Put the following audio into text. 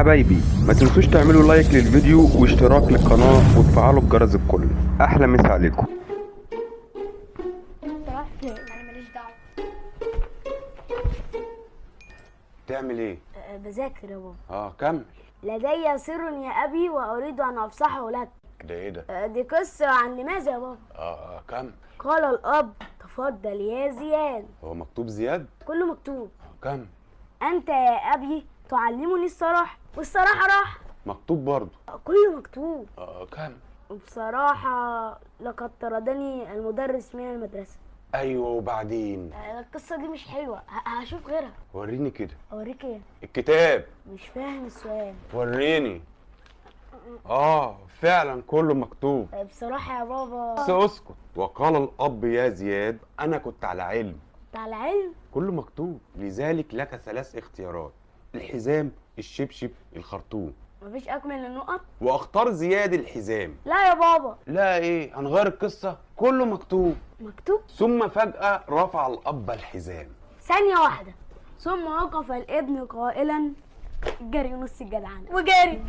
حبايبي ما تنسوش تعملوا لايك للفيديو واشتراك للقناة وتفعلوا الجرس الكل. أحلى مسا عليكم. تعمل إيه؟ بذاكر يا بابا. آه كمل. لدي سر يا أبي وأريد أن أفصحه لك. ده إيه ده؟ أه، دي قصة عن لماذا يا بابا؟ آه آه كمل. قال الأب تفضل يا زياد. هو مكتوب زياد؟ كله مكتوب. آه، كمل. أنت يا أبي تعلمني الصراحة. والصراحة راح. مكتوب برضه. كله مكتوب. آه كمل وبصراحة لقد طردني المدرس من المدرسة. أيوه وبعدين؟ أه، القصة دي مش حلوة. ه- هشوف غيرها. وريني كده. أوريك إيه؟ الكتاب. مش فاهم السؤال. وريني. آه فعلا كله مكتوب. أه، بصراحة يا بابا. بس اسكت. وقال الأب يا زياد أنا كنت على علم. بتاع العلم كله مكتوب. لذلك لك ثلاث اختيارات. الحزام الشبشب الخرطوم. مفيش اكمل النقط؟ واختار زياد الحزام. لا يا بابا. لا إيه هنغير القصة. كله مكتوب. مكتوب؟ ثم فجأة رفع الأب الحزام. ثانية واحدة. ثم وقف الابن قائلا جري نص الجدعنة. وجري.